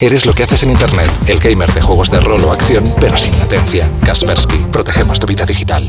Eres lo que haces en Internet, el gamer de juegos de rol o acción, pero sin latencia. Kaspersky, protegemos tu vida digital.